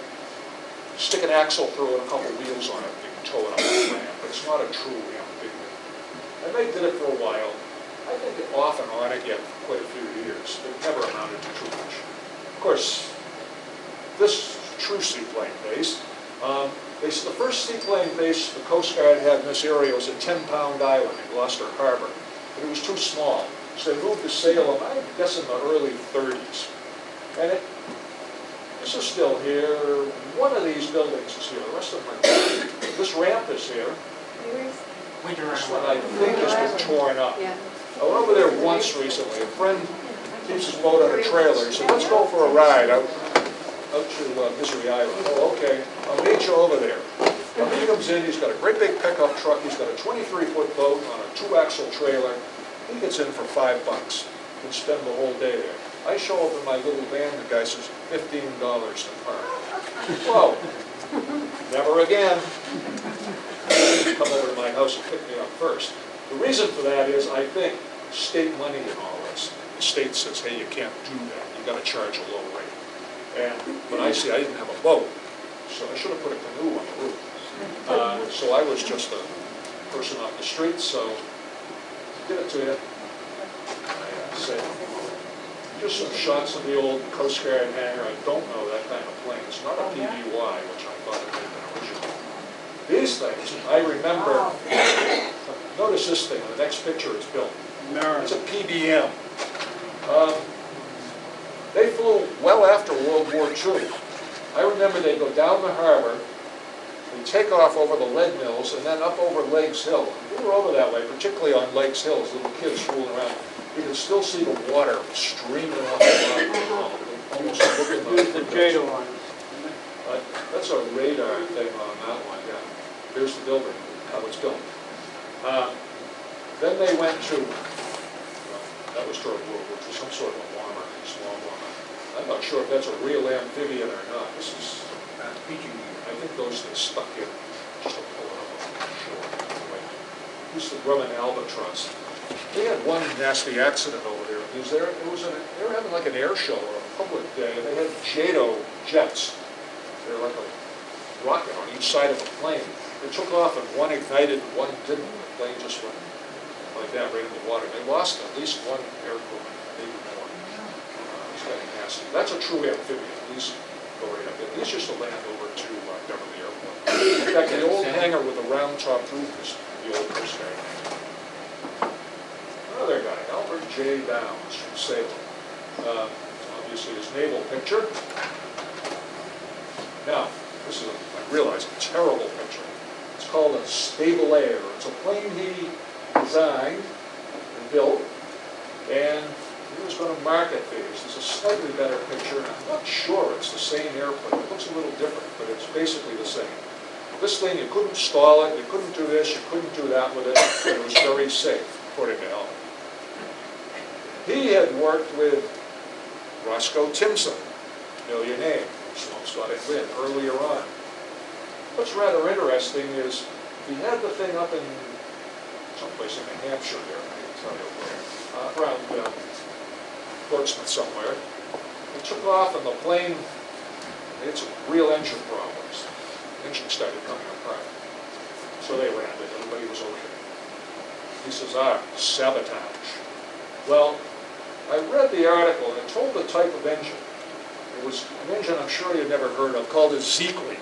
stick an axle through it, a couple wheels on it, can tow it up the ramp. but it's not a true amphibian. And they did it for a while. I think off and on again for quite a few years. It never amounted to too much. Of course, this true seaplane base, um, the first seaplane base the Coast Guard had in this area was a Ten Pound Island in Gloucester Harbor. But it was too small, so they moved to Salem, I guess in the early thirties. And it, this is still here, one of these buildings is here, the rest of them are, this ramp is here. Winter This one I think has been torn up. Yeah. I went over there once recently, a friend keeps his boat on a trailer, he said, let's go for a ride out, out to uh, Misery Island. Oh, okay, I'll meet you over there. Well, he comes in, he's got a great big pickup truck, he's got a twenty-three foot boat on a two-axle trailer. He gets in for five bucks, can spend the whole day there. I show up in my little van, the guy says fifteen dollars to park. Whoa, never again. Come over to my house and pick me up first. The reason for that is, I think, state money and all this. The state says, hey, you can't do that, You've gotta charge a low rate. And, when I see, I didn't have a boat, so I should have put a canoe on the roof. Uh, So I was just a person off the street, so give it to you. I uh, say, just some shots of the old Coast Guard hangar. I don't know that kind of plane. It's not a PBY, which I thought it had been original. These things, I remember, notice this thing, the next picture it's built. It's a PBM. Um, They flew well after World War II. I remember they'd go down the harbor, they'd take off over the lead mills, and then up over Lakes Hill. We were over that way, particularly on Lakes Hill, as little kids fooling around. You can still see the water streaming off the bottom. Almost looking like- the JADO line. That's a radar thing on that one, yeah. Here's the building, how it's built. Uh, Then they went to, well, that was during World War II, some sort of a bomber, small bomber. I'm not sure if that's a real amphibian or not. This is, I think those things stuck in, just to pull it up on the shore. Anyway, This is the Grumman Albatross. They had one nasty accident over there. It was there, it was, an- they were having like an air show or a public day, and they had JATO jets. They're like a rocket on each side of the plane. They took off and one ignited and one didn't. The plane just went like that right in the water. They lost at least one air maybe more. Uh, It's getting nasty. That's a true amphibian. These go right up. These used to land over to uh, Beverly Airport. In fact, the old hangar with the round top roof is the old Coast Guard. Another guy, Albert J. Downs from Salem. Uh, Obviously his naval picture. Now, this is, a- I realize, a terrible picture. It's called a Stable Air. It's a plane he designed and built, and he was going to market these. It's a slightly better picture, and I'm not sure it's the same airplane. It looks a little different, but it's basically the same. This thing, you couldn't stall it, you couldn't do this, you couldn't do that with it, it was very safe, according to Albert. He had worked with Roscoe Timson, Got It Lynn, earlier on. What's rather interesting is, he had the thing up in someplace in New Hampshire there, I can tell you where, uh, around uh, Portsmouth somewhere. It took off and the plane, some real engine problems. Engine started coming apart. So they ran it, everybody was okay. He says, ah, sabotage. Well, I read the article and told the type of engine. It was an engine I'm sure you've never heard of called a Szekely.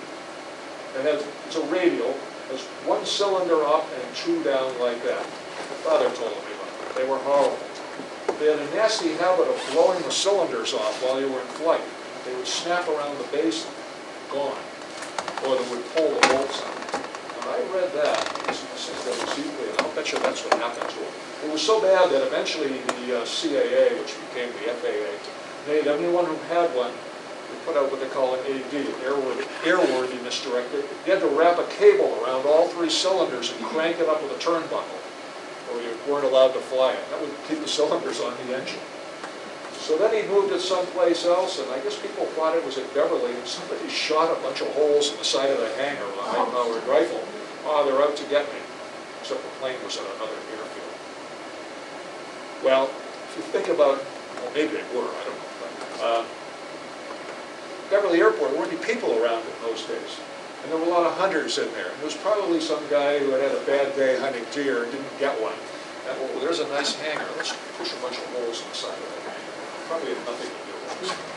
It has, it's a radial, has one cylinder up and two down like that. My father told me about it. They were horrible. They had a nasty habit of blowing the cylinders off while you were in flight. They would snap around the base gone, or they would pull the bolts out. When I read that, that was and I'll bet you that's what happened to it. It was so bad that eventually the uh, CAA, which became the FAA, made anyone who had one, put out what they call an AD, airworthy- airworthiness directive. You had to wrap a cable around all three cylinders and crank it up with a turnbuckle, or you weren't allowed to fly it. That would keep the cylinders on the engine. So then he moved it someplace else, and I guess people thought it was at Beverly, and somebody shot a bunch of holes in the side of the hangar with a high-powered rifle. Oh, they're out to get me, except the plane was at another airfield. Well, if you think about, well, maybe they were, I don't know, but, uh, Beverly Airport, there weren't any people around in those days. And there were a lot of hunters in there. And there was probably some guy who had had a bad day hunting deer and didn't get one. And, oh, there's a nice hangar, let's push a bunch of holes in the side of it. Probably had nothing to do with this.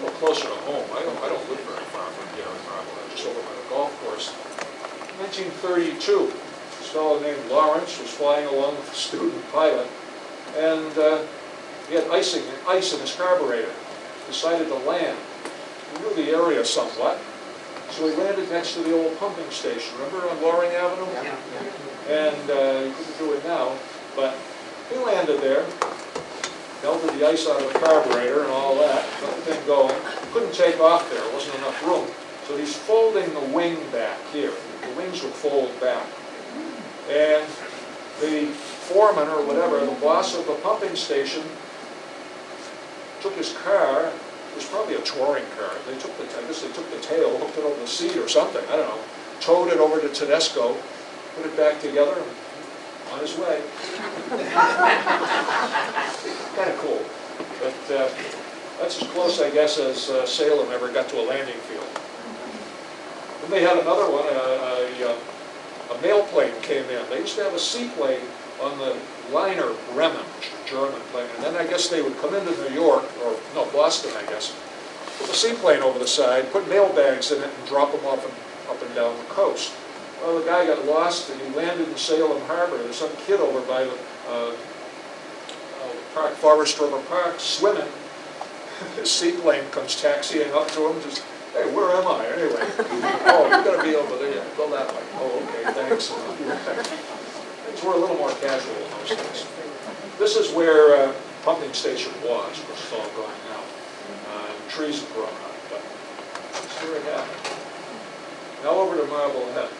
A little closer to home, I don't, I don't live very far from Gary Marble, I'm just over by the golf course. 1932, this fellow named Lawrence was flying along with a student pilot, and uh, he had icing, ice in his carburetor. Decided to land. He knew the area somewhat, so he landed next to the old pumping station, remember on Loring Avenue? Yeah. And uh, he couldn't do it now, but he landed there, melted the ice out of the carburetor and all that, got the thing going. Couldn't take off there, wasn't enough room. So he's folding the wing back here. The wings would fold back. And the foreman or whatever, the boss of the pumping station, took his car, it was probably a touring car. They took the, I guess they took the tail, hooked it over the seat or something, I don't know. Towed it over to Tedesco, put it back together, on his way. Kind of cool. But uh, that's as close, I guess, as uh, Salem ever got to a landing field. Then they had another one, a, a, uh, a mail plane came in. They used to have a seaplane on the liner Bremen, which is a German plane, and then I guess they would come into New York, or, no, Boston, I guess, with a seaplane over the side, put mail bags in it and drop them off and, up and down the coast. Well, the guy got lost and he landed in Salem Harbor. There's some kid over by the, uh, uh, Park, Forest River Park swimming. His seaplane comes taxiing up to him, just, hey, where am I anyway? Oh, you're gonna be over there, go that way. Oh, okay, thanks. Things were a little more casual in those days. This is where uh, pumping station was, course, it's all gone now. Uh, Trees have grown up, but that's where it happened. Now over to Marblehead.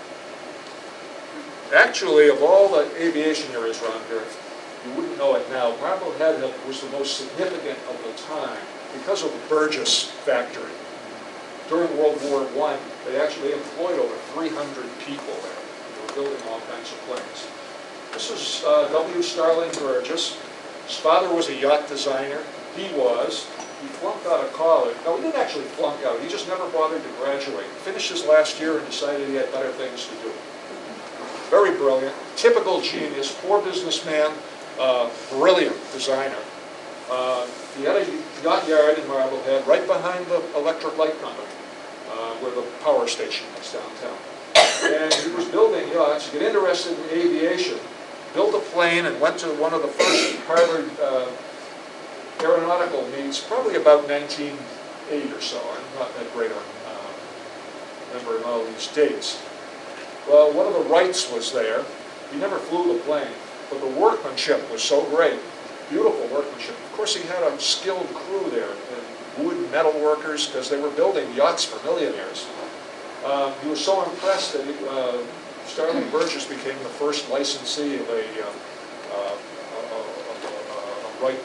Actually, of all the aviation areas around here, you wouldn't know it now, Marblehead was the most significant of the time because of the Burgess factory. During World War I, they actually employed over 300 people there. They were building all kinds of planes. This is uh, W. Starling Burgess. His father was a yacht designer. He was. He flunked out of college. No, he didn't actually flunk out. He just never bothered to graduate. Finished his last year and decided he had better things to do. Very brilliant, typical genius, poor businessman, uh, brilliant designer. Uh, he had a yacht yard in Marblehead right behind the electric light company, uh, where the power station is downtown. And he was building yachts, he got interested in aviation, built a plane and went to one of the first Harvard uh, aeronautical meets, probably about 1908 or so. I'm not that great on uh, remembering all these dates. Well, one of the Wrights was there. He never flew the plane, but the workmanship was so great, beautiful workmanship. Of course, he had a skilled crew there, wood metal workers, because they were building yachts for millionaires. Uh, he was so impressed that he, uh, Starling Burgess became the first licensee of a, uh, uh, a, a, a Wright